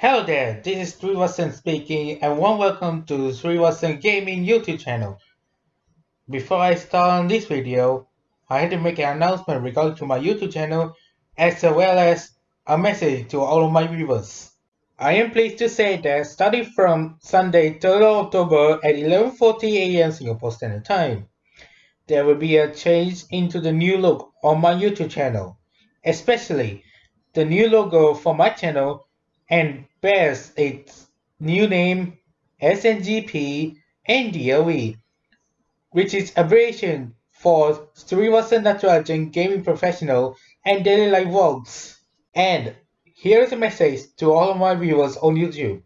Hello there, this is Srivasan speaking and warm welcome to Srivasan Gaming YouTube channel. Before I start on this video, I had to make an announcement regarding to my YouTube channel as well as a message to all of my viewers. I am pleased to say that starting from Sunday 3rd October at 11.40am Singapore Standard Time, there will be a change into the new look on my YouTube channel, especially the new logo for my channel and bears its new name SNGP and DOE, which is abbreviation for Srivasan Natarajan Gaming Professional and Daily Life Vlogs. And here's a message to all of my viewers on YouTube.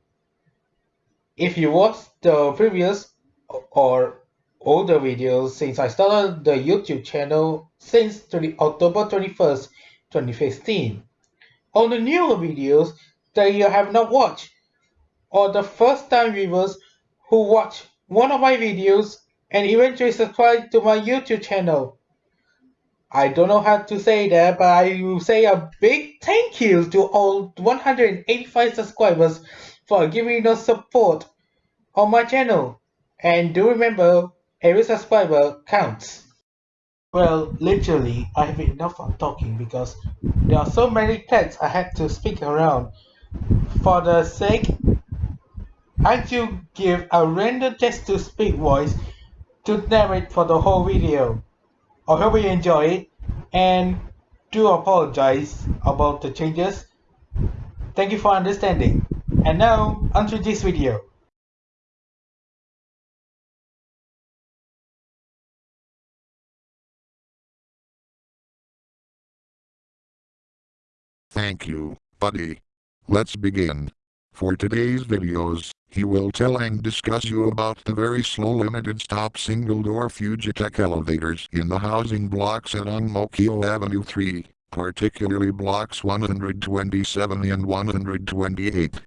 If you watched the previous or older videos since I started the YouTube channel since 20, October 21st, 2015, on the newer videos, that you have not watched, or the first time viewers who watch one of my videos and eventually subscribe to my YouTube channel. I don't know how to say that, but I will say a big thank you to all 185 subscribers for giving us support on my channel. And do remember, every subscriber counts. Well, literally, I have enough of talking because there are so many texts I had to speak around for the sake, I you give a random text-to-speak voice to narrate for the whole video. I hope you enjoy it and do apologize about the changes. Thank you for understanding. And now, onto this video. Thank you, buddy. Let's begin. For today's videos, he will tell and discuss you about the very slow limited stop single door Fujitec elevators in the housing blocks at Ang Mo Kio Avenue 3, particularly blocks 127 and 128.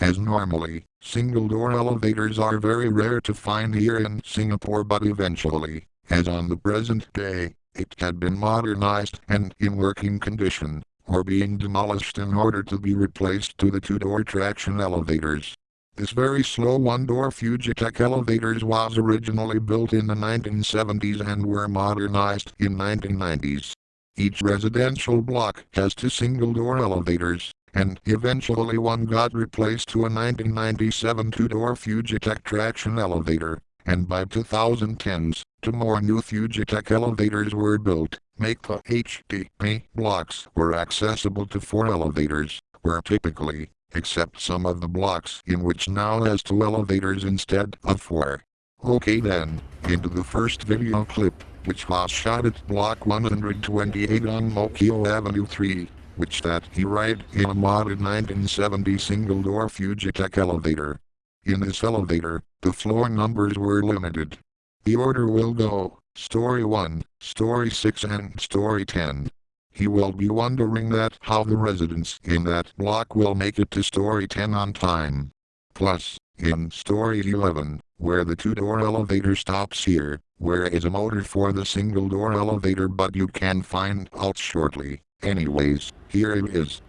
As normally, single door elevators are very rare to find here in Singapore but eventually, as on the present day, it had been modernized and in working condition or being demolished in order to be replaced to the two-door traction elevators. This very slow one-door Fujitec elevators was originally built in the 1970s and were modernized in 1990s. Each residential block has two single-door elevators, and eventually one got replaced to a 1997 two-door Fujitec traction elevator, and by 2010s, two more new Fujitec elevators were built make the HDB blocks were accessible to four elevators, where typically, except some of the blocks in which now has two elevators instead of four. Okay then, into the first video clip, which was shot at block 128 Ang Mo Kio Avenue 3, which that he ride in a modded 1970 single-door Fujitec elevator. In this elevator, the floor numbers were limited. The order will go Story 1, Story 6 and Story 10. He will be wondering that how the residents in that block will make it to Story 10 on time. Plus, in Story 11, where the two-door elevator stops here, where is a motor for the single-door elevator but you can find out shortly. Anyways, here it is.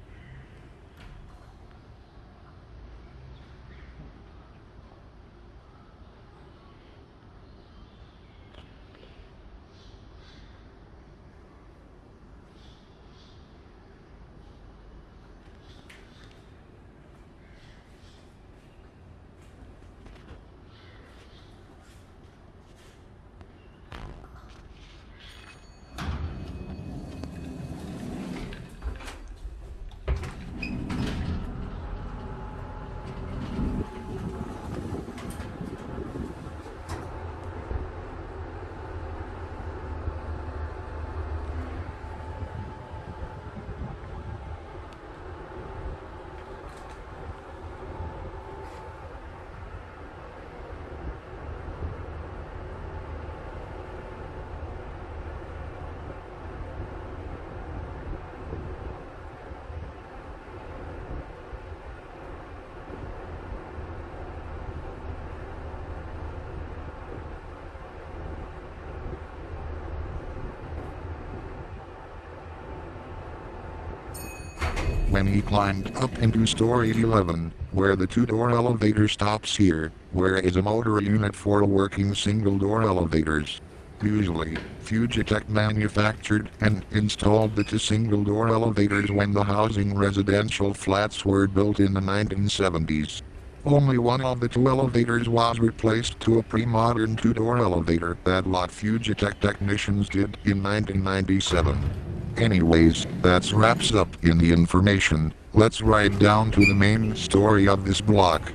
When he climbed up into story 11, where the two-door elevator stops here, where is a motor unit for working single-door elevators. Usually, Fujitec manufactured and installed the two single-door elevators when the housing residential flats were built in the 1970s. Only one of the two elevators was replaced to a pre-modern two-door elevator that lot Fujitec technicians did in 1997. Anyways, that's wraps up in the information, let's ride down to the main story of this block.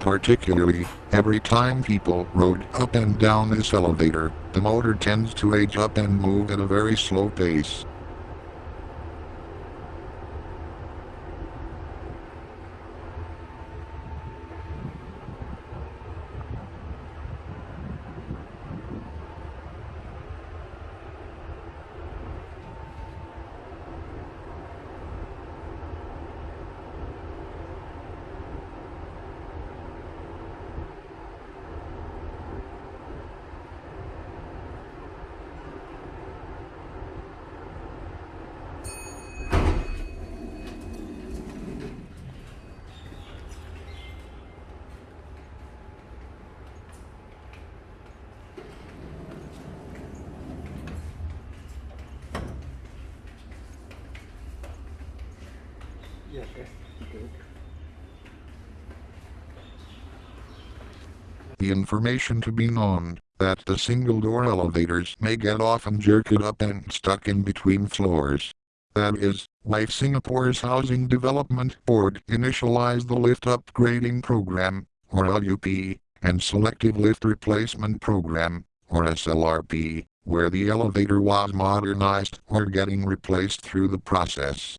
Particularly, every time people rode up and down this elevator, the motor tends to age up and move at a very slow pace. Yeah, okay. Good. The information to be known, that the single-door elevators may get off often jerked up and stuck in between floors. That is, why Singapore's Housing Development Board initialized the Lift Upgrading Program, or LUP, and Selective Lift Replacement Program, or SLRP, where the elevator was modernized or getting replaced through the process.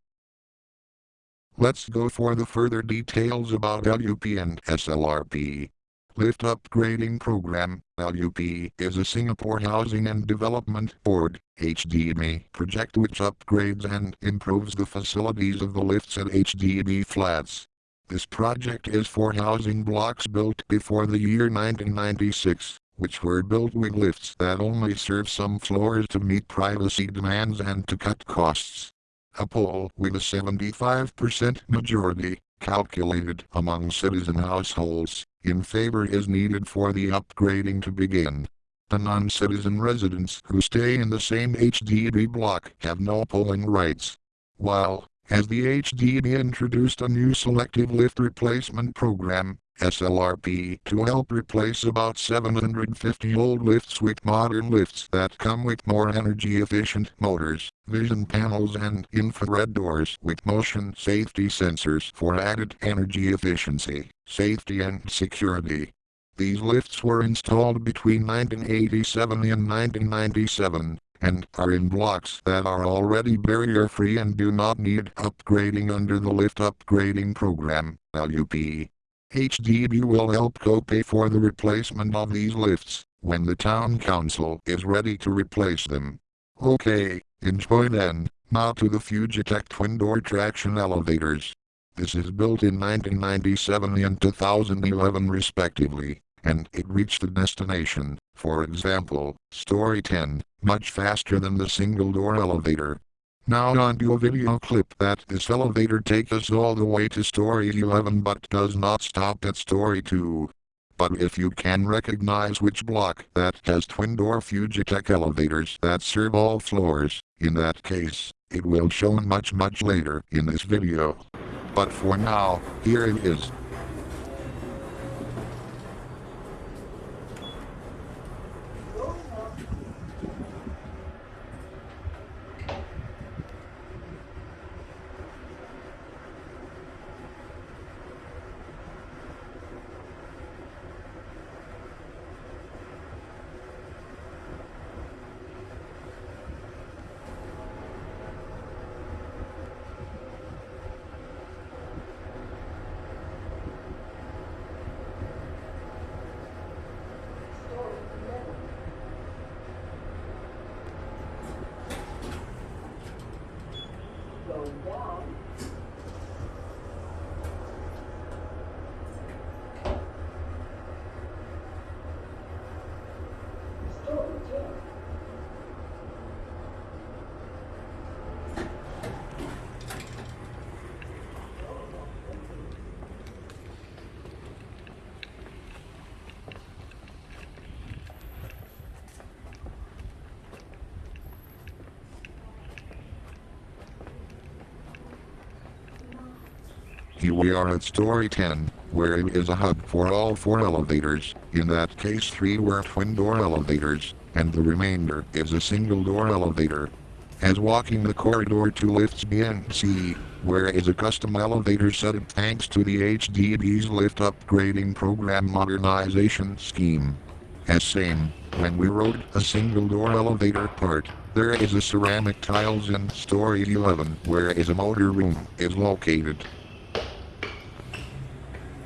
Let's go for the further details about LUP and SLRP. Lift Upgrading Program, LUP, is a Singapore Housing and Development Board, HDB, project which upgrades and improves the facilities of the lifts at HDB flats. This project is for housing blocks built before the year 1996, which were built with lifts that only serve some floors to meet privacy demands and to cut costs. A poll with a 75% majority, calculated among citizen households, in favor is needed for the upgrading to begin. The non-citizen residents who stay in the same HDB block have no polling rights. While, as the HDB introduced a new selective lift replacement program, SLRP to help replace about 750 old lifts with modern lifts that come with more energy efficient motors, vision panels and infrared doors with motion safety sensors for added energy efficiency, safety and security. These lifts were installed between 1987 and 1997 and are in blocks that are already barrier-free and do not need upgrading under the Lift Upgrading Program, LUP. HDB will help co-pay for the replacement of these lifts, when the town council is ready to replace them. Okay, enjoy then, now to the Fujitec twin-door traction elevators. This is built in 1997 and 2011 respectively, and it reached the destination, for example, story 10, much faster than the single-door elevator. Now on to a video clip that this elevator takes us all the way to story 11 but does not stop at story 2. But if you can recognize which block that has twin-door Fujitec elevators that serve all floors, in that case, it will show much much later in this video. But for now, here it is. Here we are at story 10, where it is a hub for all four elevators. In that case, three were twin door elevators, and the remainder is a single door elevator. As walking the corridor to lifts B and C, where is a custom elevator setup thanks to the HDB's lift upgrading program modernization scheme. As same, when we rode a single door elevator part, there is a ceramic tiles in story 11 where is a motor room is located.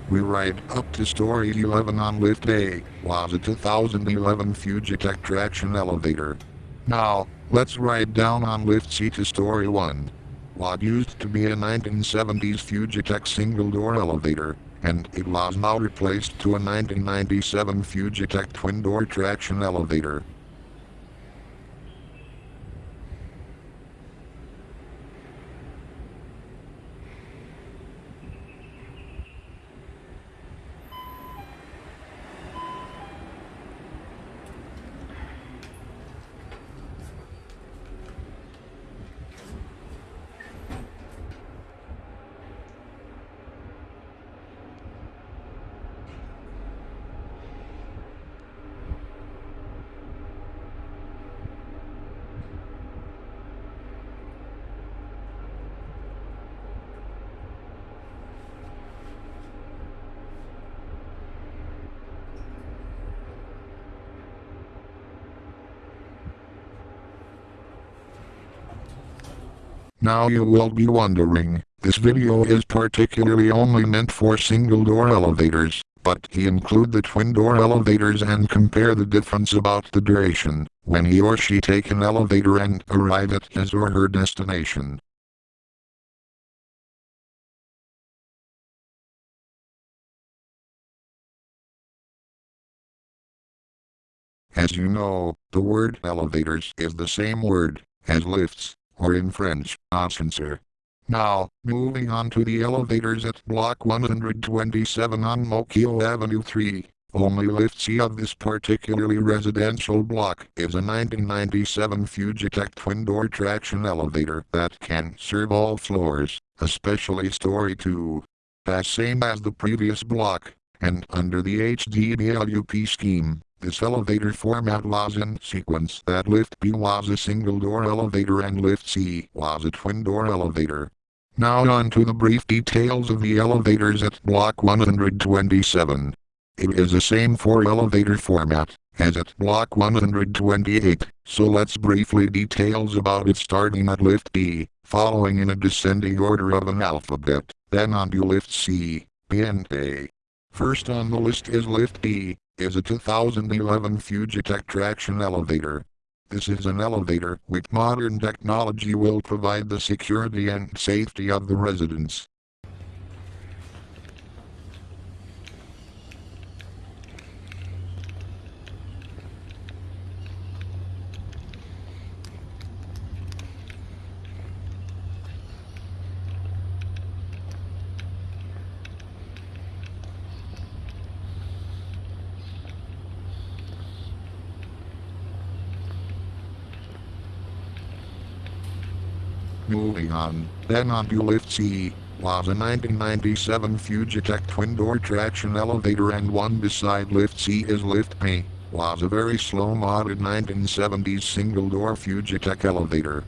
We ride up to story 11 on lift A, was a 2011 Fujitec traction elevator. Now, let's ride down on lift C to story 1. What used to be a 1970s Fujitec single door elevator, and it was now replaced to a 1997 Fujitec twin door traction elevator. Now you will be wondering, this video is particularly only meant for single door elevators, but he include the twin door elevators and compare the difference about the duration, when he or she take an elevator and arrive at his or her destination. As you know, the word elevators is the same word as lifts, or in French, ascenseur. Now, moving on to the elevators at Block 127 Ang Mo Kio Avenue 3. Only lift C of this particularly residential block is a 1997 Fujitec twin-door traction elevator that can serve all floors, especially story 2. As same as the previous block, and under the HDBLUP scheme, this elevator format was in sequence that lift B was a single door elevator and lift C was a twin door elevator. Now on to the brief details of the elevators at block 127. It is the same for elevator format as at block 128, so let's briefly details about it starting at lift B, following in a descending order of an alphabet, then on to lift C, B and A. First on the list is lift B, is a 2011 Fujitec traction elevator. This is an elevator with modern technology will provide the security and safety of the residents. Moving on, then on to lift C, was a 1997 Fujitec twin-door traction elevator and one beside lift C is lift P, was a very slow modded 1970s single-door Fujitec elevator.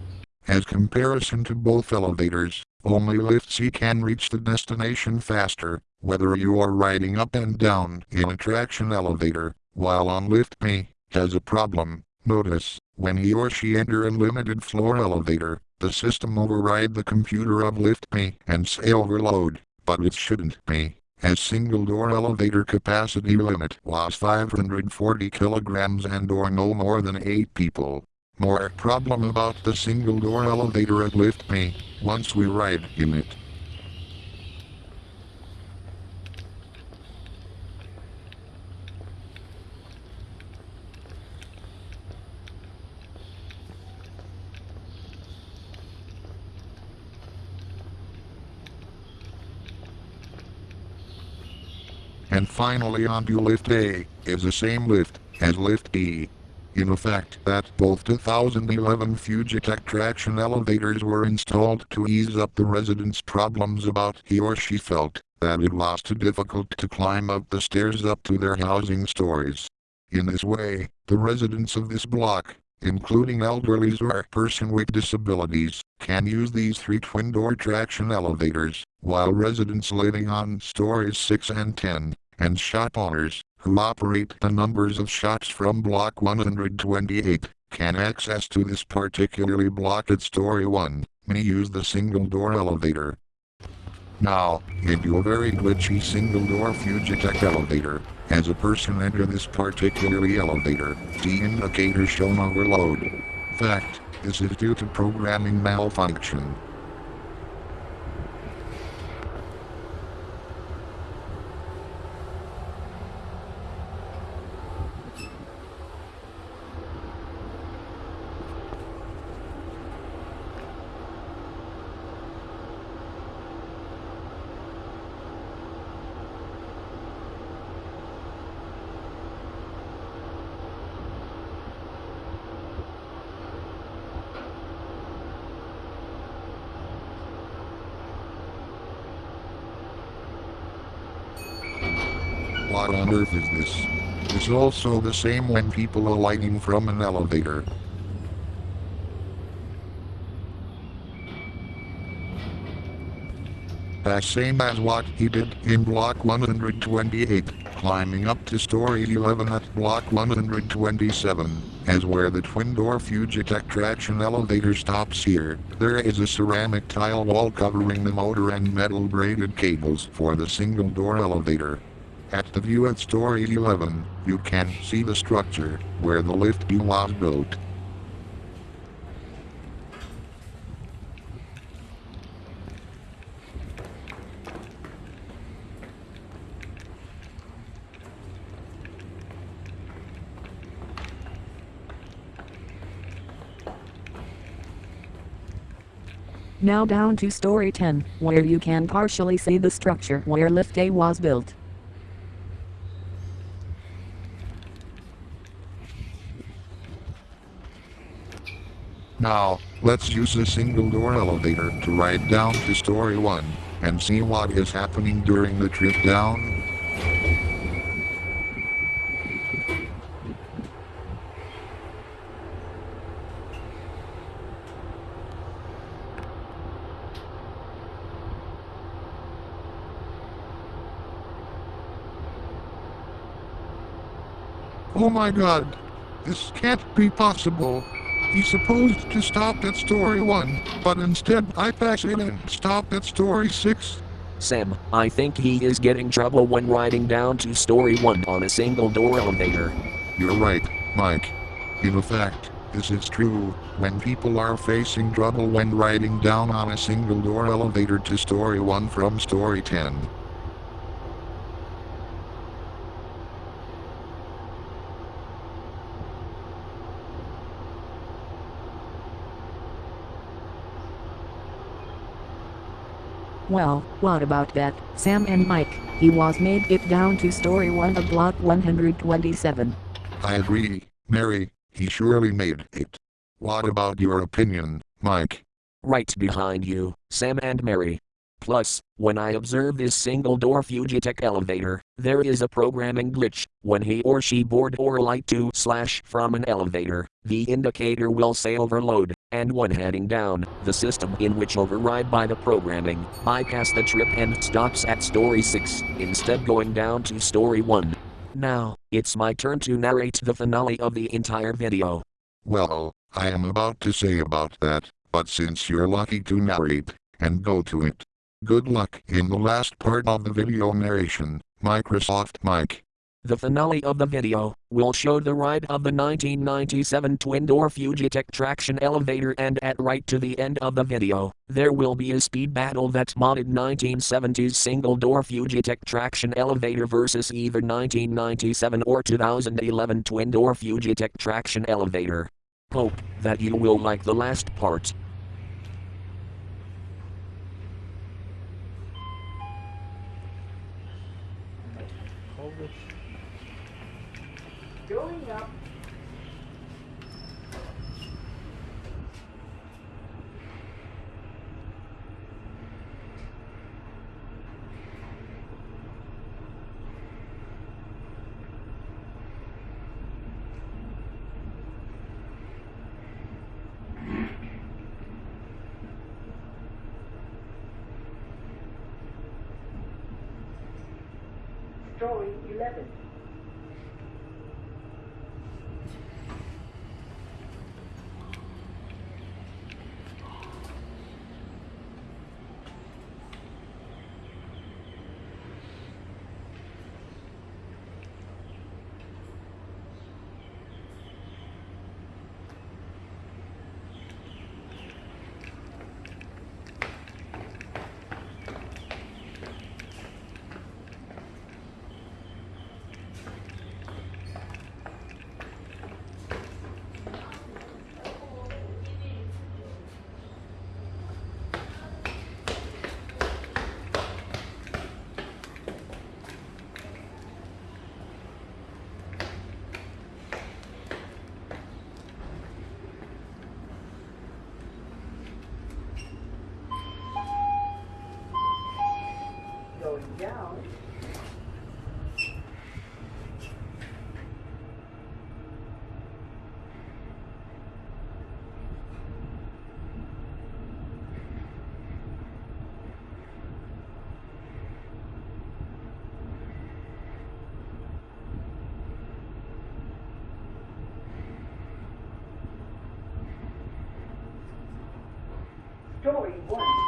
As comparison to both elevators, only lift C can reach the destination faster, whether you are riding up and down in a traction elevator, while on lift P, has a problem. Notice, when he or she enter a limited floor elevator, the system override the computer of lift P and say overload, but it shouldn't be, as single door elevator capacity limit was 540 kilograms and or no more than 8 people. More problem about the single door elevator at lift P, once we ride in it. And finally onto lift A, is the same lift, as lift E. in effect that both 2011 Fujitec traction elevators were installed to ease up the residents' problems about he or she felt that it was too difficult to climb up the stairs up to their housing stories. In this way, the residents of this block, including elderlies or person with disabilities, can use these three twin-door traction elevators, while residents living on stories 6 and 10, and shop owners, who operate the numbers of shops from block 128, can access to this particularly blocked story 1, may use the single-door elevator. Now, into a very glitchy single-door Fujitec elevator. As a person enter this particularly elevator, the indicator shown overload. Fact, this is due to programming malfunction. What on earth is this? It's also the same when people are alighting from an elevator. The same as what he did in block 128, climbing up to story 11 at block 127, as where the twin-door Fujitec traction elevator stops here. There is a ceramic tile wall covering the motor and metal braided cables for the single-door elevator. At the view at story 11, you can see the structure where the lift B was built. Now down to story 10, where you can partially see the structure where lift A was built. Now, let's use the single door elevator to ride down to story 1, and see what is happening during the trip down. Oh my god! This can't be possible. He's supposed to stop at story 1, but instead I pass it and stop at story 6. Sam, I think he is getting trouble when riding down to story 1 on a single door elevator. You're right, Mike. In fact, this is true when people are facing trouble when riding down on a single door elevator to story 1 from story 10. Well, what about that, Sam and Mike? He was made it down to story 1 of block 127. I agree, Mary, he surely made it. What about your opinion, Mike? Right behind you, Sam and Mary. Plus, when I observe this single door Fujitec elevator, there is a programming glitch. When he or she board or light to slash from an elevator, the indicator will say overload, and when heading down, the system in which override by the programming bypass the trip and stops at story 6, instead going down to story 1. Now, it's my turn to narrate the finale of the entire video. Well, I am about to say about that, but since you're lucky to narrate, and go to it. Good luck in the last part of the video narration, Microsoft Mike. The finale of the video will show the ride of the 1997 twin-door Fujitec traction elevator and at right to the end of the video, there will be a speed battle that modded 1970s single-door Fujitec traction elevator versus either 1997 or 2011 twin-door Fujitec traction elevator. Hope that you will like the last part. Going up, Going. 11. Going Story 1.